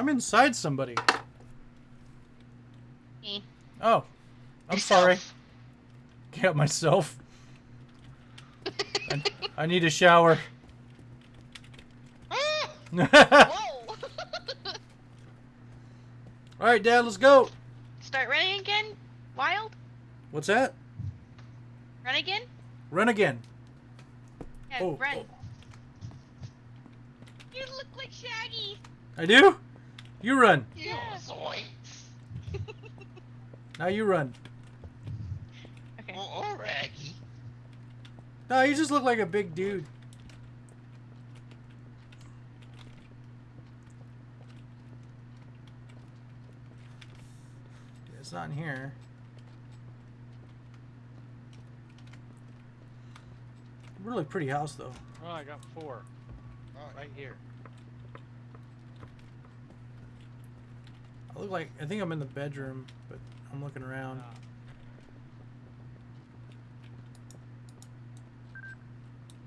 I'm inside somebody. Me. Oh. I'm Yourself. sorry. Get myself. I, I need a shower. Ah! All Whoa! right, Dad, let's go. Start running again? Wild? What's that? Run again? Run again. Yeah, Oh, run. oh. You look like Shaggy. I do? You run. Yeah. Zoinks. Now you run. Okay. Oh, oh, Raggy. No, you just look like a big dude. It's not in here. Really pretty house though. Oh, I got four. Right here. I look like I think I'm in the bedroom, but I'm looking around. Ah,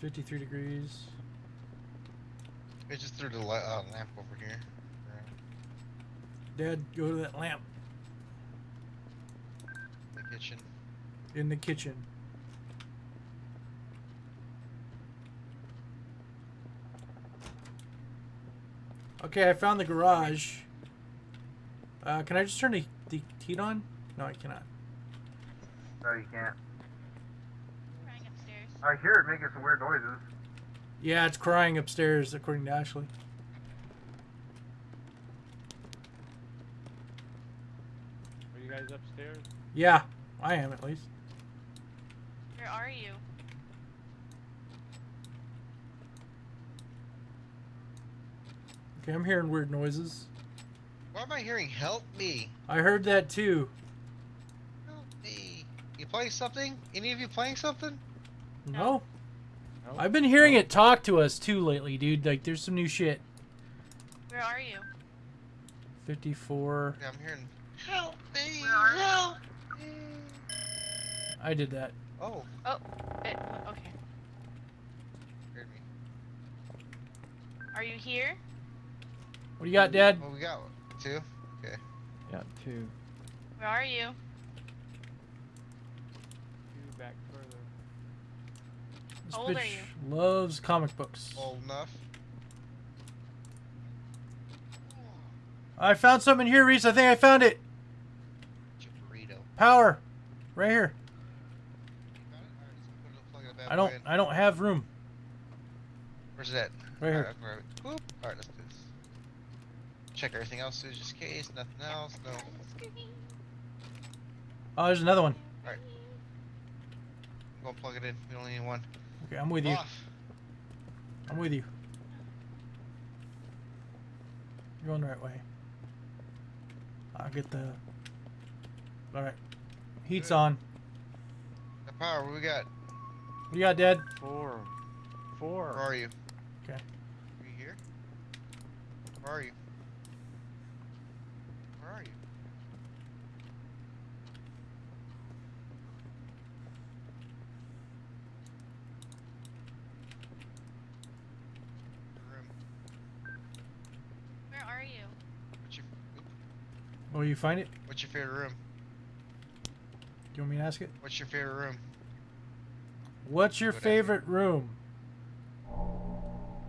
53 degrees. I just threw the li- uh, lamp over here. Dad, go to that lamp In the kitchen. in the kitchen. Okay, I found the garage. Uh, can I just turn the, the heat on? No, I cannot. No, you can't. Upstairs. I hear it making some weird noises. Yeah, it's crying upstairs, according to Ashley. Are you guys upstairs? Yeah, I am at least. Where are you? Okay, I'm hearing weird noises. Why am I hearing help me? I heard that too. Help me. You playing something? Any of you playing something? No. No. I've been hearing it talk to us too lately, dude. Like, there's some new shit. Where are you? 54. Yeah, I'm hearing help me. Where are you? Help me. I did that. Oh, Oh, it, okay. scared me. Are you here? What do you got, Dad? Well, we got two. Okay. Yeah, two. Where are you? Two back further. This How old are bitch you? loves comic books. Old enough. I found something here, Reese. I think I found it. Burrito. Power. Right here. You got it? Alright, let's put it- plug that bad I don't. I don't have room. Where's that? Right here. Alright, I'll grab it. Whoop. Alright, let's do this. Check everything else too, just in case. Nothing else. No. Oh, there's another one. Alright. Go and plug it in. We only need one. Okay, I'm with you. I'm with you. You're going the right way. I'll get the. Alright. Heat's Good. on. The power. What we got? What do you got, Dad? Four. Four. Where are you? Okay. Are you here? Where are you? Where are you? Room. Where are you? What's your oop, Oh, you find it? What's your favorite room? Do you want me to ask it? What's your favorite room? What's your Good idea. favorite room?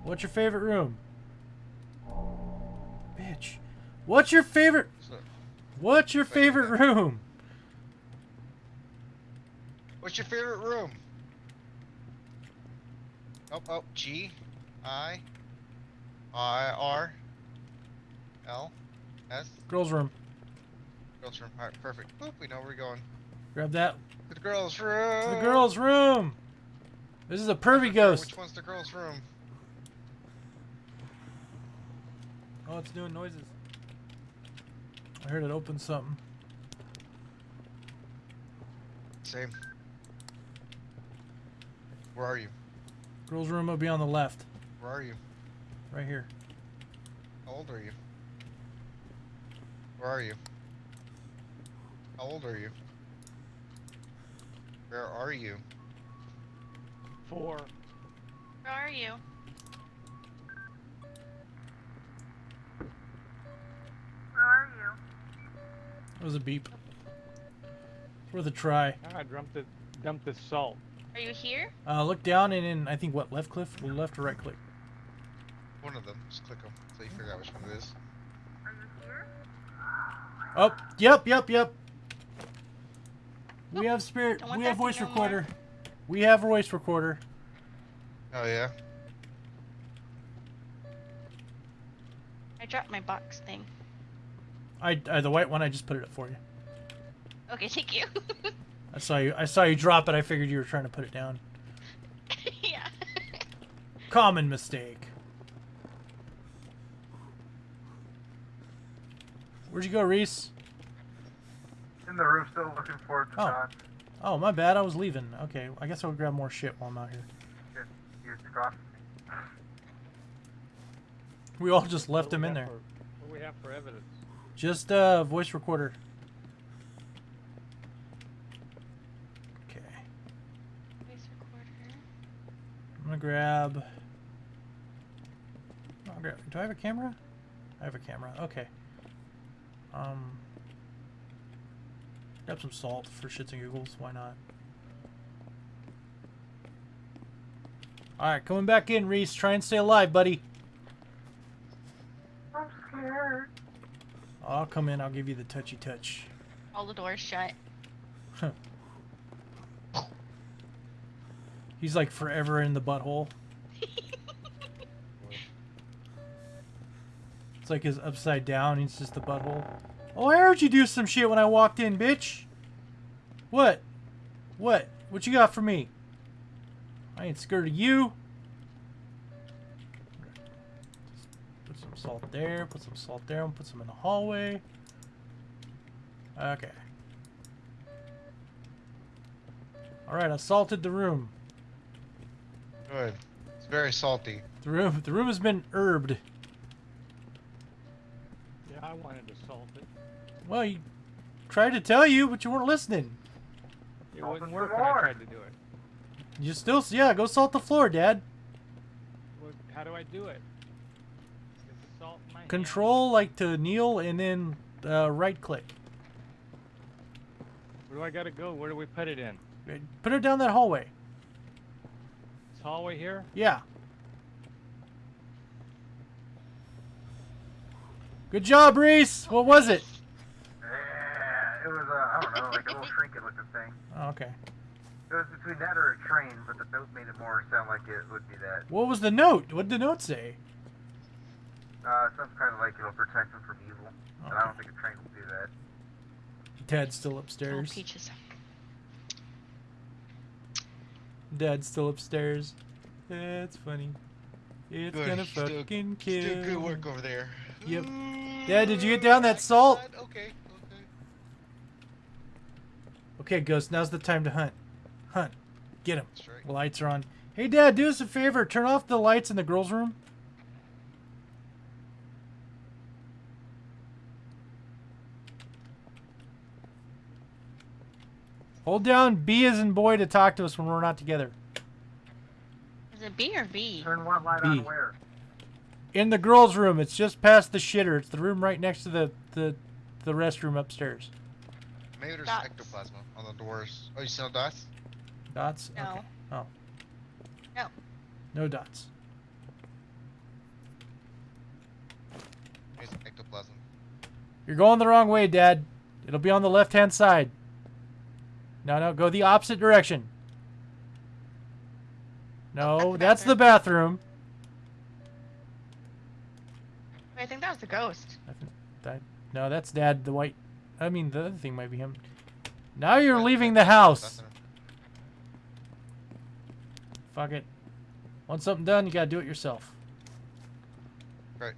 What's your favorite room? Bitch. What's your favorite What's your favorite room? what's your favorite room? Oh, oh, G, I, I, R, L, S. Girls' room. Girls' room. Alright, perfect. Boop, we know where we're going. Grab that. To the girls' room. The girls' room. This is a pervy ghost. Which one's the girls' room? Oh, it's doing noises. I heard it open something. Same. Where are you? Girls' room will be on the left, Where are you? right here. How old are you? Where are you? How old are you? Where are you? Four. Where are you? Was a beep. It's worth a try. I dumped the dumped the salt. Are you here? Uh, look down and then I think what left click, left or right click. One of them. Just click them so you figure out which one it is. Are you here? Oh, yep, yep, yep. We have spirit. We have voice no more. recorder. We have voice recorder. Oh yeah. I dropped my box thing. I, I the white one. I just put it up for you. Okay, thank you. I saw you. I saw you drop it. I figured you were trying to put it down. yeah. Common mistake. Where'd you go, Reese? In the room, still looking for the Oh. dots. Oh, my bad. I was leaving. Okay, I guess I'll grab more shit while I'm out here. Just, you took. We all just left him in there. What do we have for evidence? Just uh, voice recorder. Okay, Voice recorder. I'm gonna grab. I'll grab. Do I have a camera? I have a camera. Okay. Um. Grab some salt for shits and giggles. Why not? All right, coming back in, Reese. Try and stay alive, buddy. I'm scared. I'll come in. I'll give you the touchy touch. All the doors shut. He's like forever in the butthole. It's like his upside down. He's just the butthole. Oh, I heard you do some shit when I walked in, bitch. What? What? What you got for me? I ain't scared of you. Salt there. Put some salt there. and Put some in the hallway. Okay. All right, I salted the room. Good. It's very salty. The room, the room has been herbed. Yeah, I wanted to salt it. Well, you tried to tell you, but you weren't listening. It Salt wouldn't it work when I tried to do it. You still, yeah, go salt the floor, Dad. Well, how do I do it? Get the salt in my hand. Control like to kneel and then uh, right click. Where do I gotta go? Where do we put it in? Put it down that hallway. This hallway here? Yeah. Good job, Reese. What was it? Yeah, it was, uh, I don't know, like a little trinket looking thing. Oh, okay. It was between that or a train, but the note made it more sound like it would be that. What was the note? What did the note say? Uh, some kind of like it'll protect them from evil. And I don't think a train will do that. Dad's still Oh, upstairs. peaches. Dad's still upstairs. That's funny. It's Good. gonna Still- fucking kill. Still good work over there. Yep. Dad, did you get down that salt? God, Okay. Okay. Okay, Ghost, now's the time to hunt. Hunt. Get him. Right. The lights are on. Hey, Dad, do us a favor. Turn off the lights in the girls' room. Hold down B as in boy to talk to us when we're not together. Is it B or V? Turn one light B. on where? In the girls' room, it's just past the shitter. It's the room right next to the the, the restroom upstairs. Maybe there's Dots. ectoplasma on the doors. Oh, you see no dots? Dots? No. Okay. Oh. No. No dots. Here's ectoplasm. You're going the wrong way, Dad. It'll be on the left hand side. No, no, go the opposite direction. No, the that's the bathroom. I think that was the ghost. I think that, no, that's Dad, the white. I mean, the other thing might be him. Now you're leaving the house. Fuck it. Want something done, you gotta do it yourself. Right.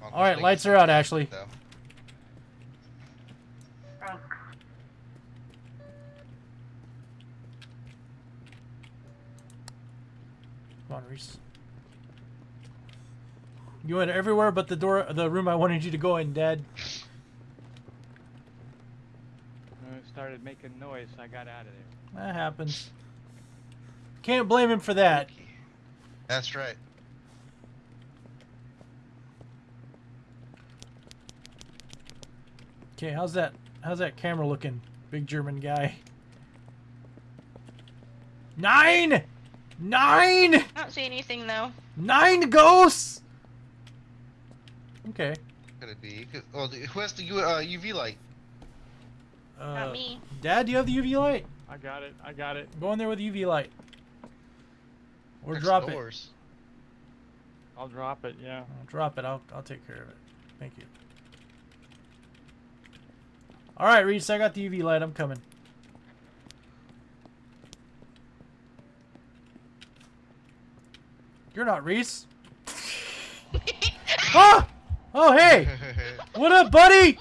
Well, All right, lights are out, Ashley. though. Come on, Reese. You went everywhere but the door, the room I wanted you to go in, Dad. Uh, It started making noise, I got out of there. That happens. Can't blame him for that. That's right. Okay, how's that? How's that camera looking, big German guy? Nine, nine, I don't see anything though. nine ghosts. Okay. Could it be? Could, oh, who has the uh, UV light? Uh, Not me. Dad, do you have the UV light? I got it. I got it. Go in there with the UV light. Or Next drop it. doors. I'll drop it. Yeah. I'll drop it. I'll I'll take care of it. Thank you. All right, Reese, I got the UV light. I'm coming. You're not Reese. ah! Oh, hey! What up, buddy?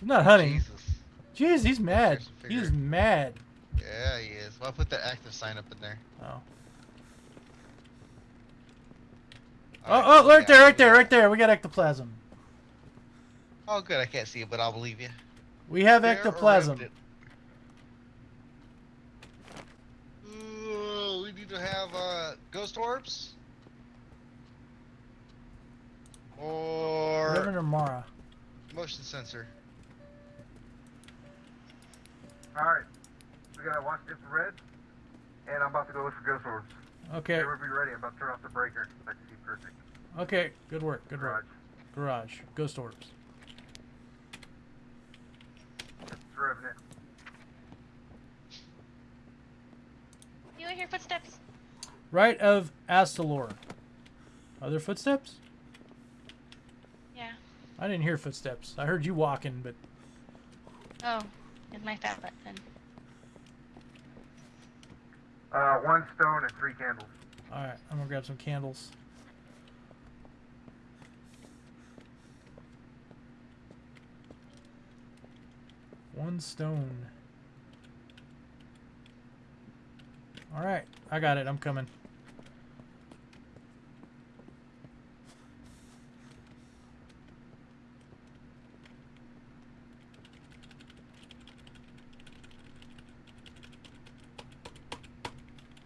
I'm not hunting. Jesus. Jeez, he's mad. He's mad. Yeah, he is. Well, I'll put that active sign up in there. Oh. Oh, Alright, oh, right yeah, there, right there, right there. We got ectoplasm. Oh, good. I can't see it, but I'll believe you. We have There or ectoplasm. Ooh, we need to have uh, ghost orbs. Or Reverend or Mara? motion sensor. Alright. We gotta watch this infrared. And I'm about to go look for ghost orbs. Okay, Everybody be ready. I'm about to turn off the breaker. I can see perfect. okay. Good work, good Garage. work. Garage. Ghost orbs. It's Revenant. You hear footsteps? Right of Astalor. Other footsteps? Yeah. I didn't hear footsteps. I heard you walking, but Oh, it's my fat button. Uh, one stone and three candles. alright, I'm gonna grab some candles. One stone. Alright, I got it. I'm coming.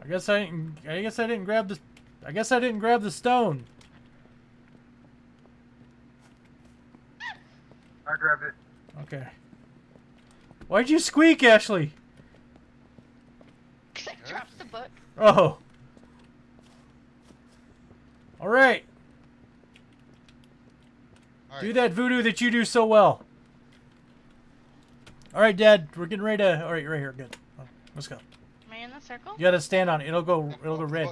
I guess I didn't. I guess I didn't grab the. I guess I didn't grab the stone. I grabbed it. Okay. Why'd you squeak, Ashley? I dropped the book. Oh. All right. All Do that voodoo that you do so well. All right, Dad. We're getting ready to. All right, you're right here. Good. Oh, let's go. Am I in the circle? You gotta stand on it. It'll go. It'll go red.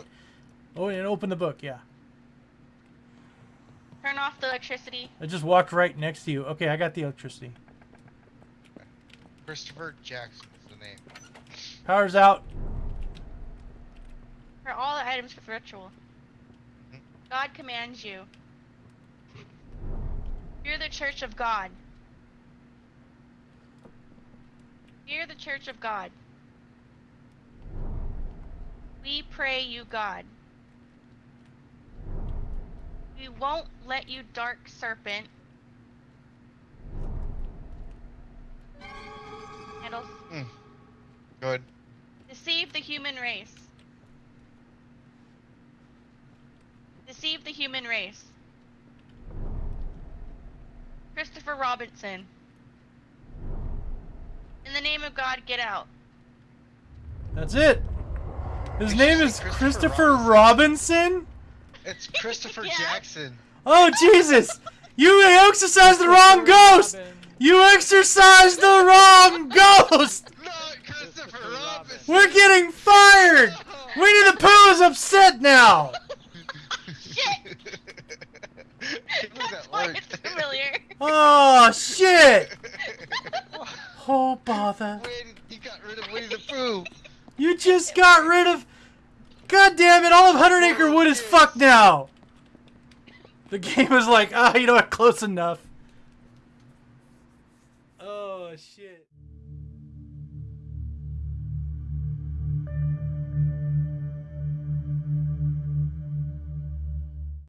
Oh, and open the book. Yeah. Turn off the electricity. I just walked right next to you. Okay, I got the electricity. Christopher Jackson is the name. Power's out. For all the items for the ritual. Hmm? God commands you. Fear the church of God. Fear the church of God. We pray you, God. We won't let you, dark serpent. Hmm. Handles. Good. Deceive the human race. Deceive the human race. Christopher Robinson. In the name of God, get out. That's it. His name is say Christopher Christopher Robinson. It's Christopher Yeah. Jackson. Oh Jesus! You exercised the wrong ghost. Robin. You exercised the wrong ghost. Not Christopher Robinson. We're getting fired. Winnie the Pooh is upset now. Shit! That's why it's familiar. Oh shit! Oh bother! Wait, you got rid of Winnie the Pooh. You just got rid of. God damn it! All of Hundred Acre Wood is fucked now. The game was like, ah, you know what? Close enough.